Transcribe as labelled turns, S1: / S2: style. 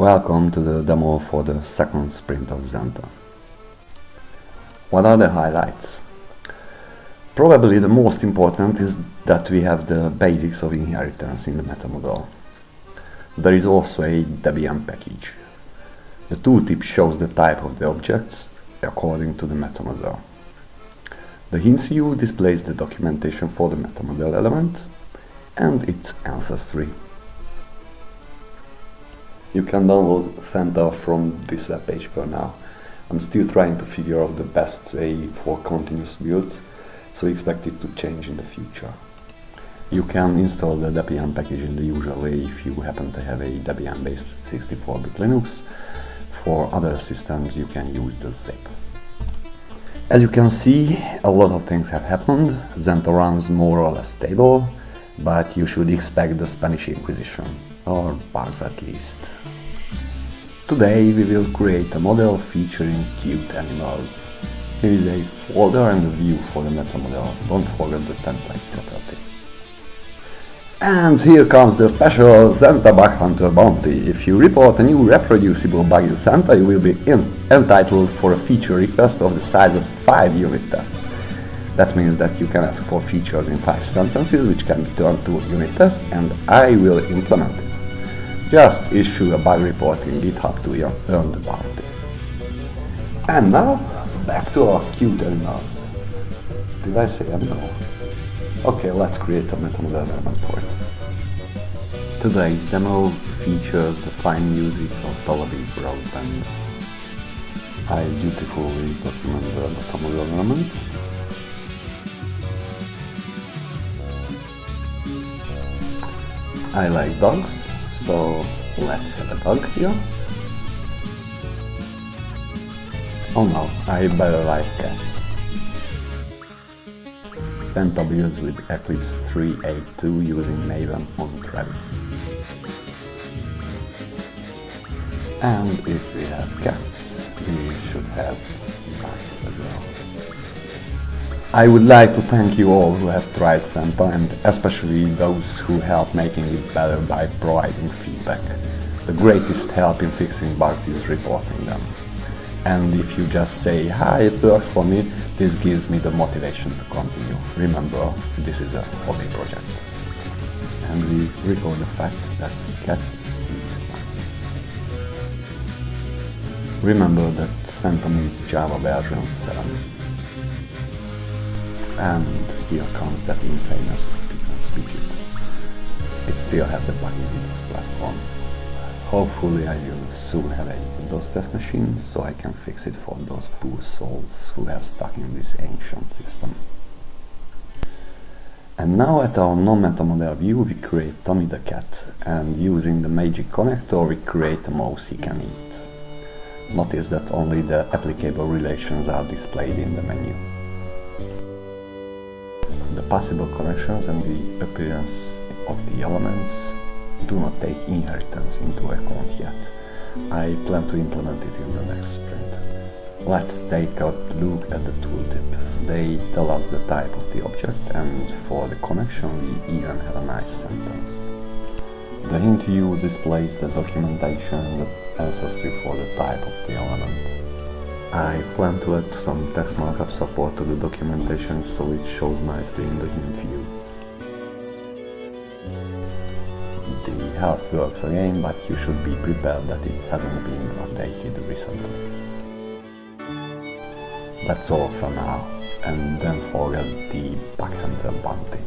S1: Welcome to the demo for the second sprint of Zenta. What are the highlights? Probably the most important is that we have the basics of inheritance in the metamodel. There is also a Debian package. The tooltip shows the type of the objects according to the metamodel. The hints view displays the documentation for the metamodel element and its ancestry. You can download Zenta from this webpage for now. I'm still trying to figure out the best way for continuous builds, so expect it to change in the future. You can install the Debian package in the usual way if you happen to have a Debian-based 64-bit Linux. For other systems you can use the zip. As you can see, a lot of things have happened. Zenta runs more or less stable, but you should expect the Spanish Inquisition, or bugs at least. Today we will create a model featuring cute animals. Here is a folder and a view for the meta model. Don't forget the template property. And here comes the special Zenta Bug Hunter bounty. If you report a new reproducible bug in Zenta, you will be entitled for a feature request of the size of 5 unit tests. That means that you can ask for features in 5 sentences, which can be turned to unit tests, and I will implement it. Just issue a bug report in GitHub to earn the bounty. And now, back to our cute animals. Did I say animal? Okay, let's create a meta element for it. Today's demo features the fine music of Tel Aviv Rock Band. I dutifully document the meta element. I like dogs, so let's have a dog here. Oh no, I better like cats. Builds with Eclipse 3.8.2 using Maven on Travis. And if we have cats, we should have mice as well. I would like to thank you all who have tried Zenta and especially those who helped making it better by providing feedback. The greatest help in fixing bugs is reporting them. And if you just say, hi, it works for me, this gives me the motivation to continue. Remember, this is a hobby project. And we record the fact that cat Remember that Zenta means Java version 7. And here comes that infamous speech. It still has the buggy Windows platform. Hopefully I will soon have a Windows test machine so I can fix it for those poor souls who have stuck in this ancient system. And now at our non-meta model view we create Tommy the cat and using the magic connector we create a mouse he can eat. Notice that only the applicable relations are displayed in the menu the possible connections and the appearance of the elements do not take inheritance into account yet. I plan to implement it in the next sprint. Let's take a look at the tooltip. They tell us the type of the object and for the connection we even have a nice sentence. The hint view displays the documentation and the ancestry for the type of the element. I plan to add some text markup support to the documentation so it shows nicely in the hint view. The help works again, but you should be prepared that it hasn't been updated recently. That's all for now, and don't forget the Hunter bounty.